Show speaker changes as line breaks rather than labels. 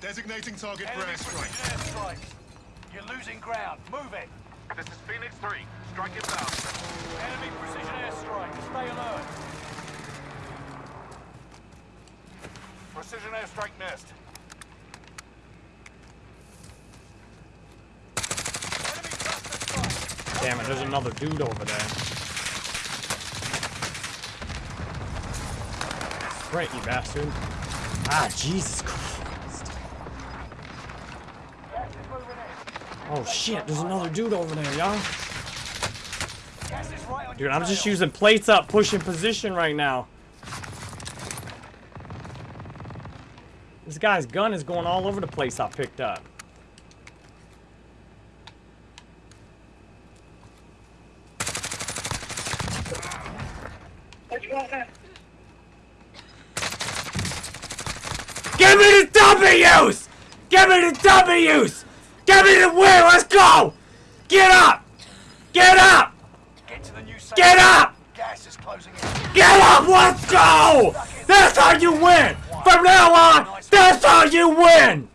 Designating target for
Enemy
airstrike.
airstrike. You're losing ground. Move it.
This is Phoenix 3. Strike inbound.
Enemy precision airstrike. Stay alert. Precision airstrike missed. Enemy cluster strike.
Damn it, there's another dude over there. Right, you bastard. Ah, Jesus Christ.
Gas is moving in.
Oh shit, there's another dude over there, y'all.
Gas is right on
Dude, I'm just using plates up, pushing position right now. This guy's gun is going all over the place I picked up. Give me the W's! Give me the W's! Give me the win! Let's go! Get up! Get up!
Get to the new safe.
Get up!
Gas is closing in.
Get up! Let's go! That's how you win! From now on, that's how you win!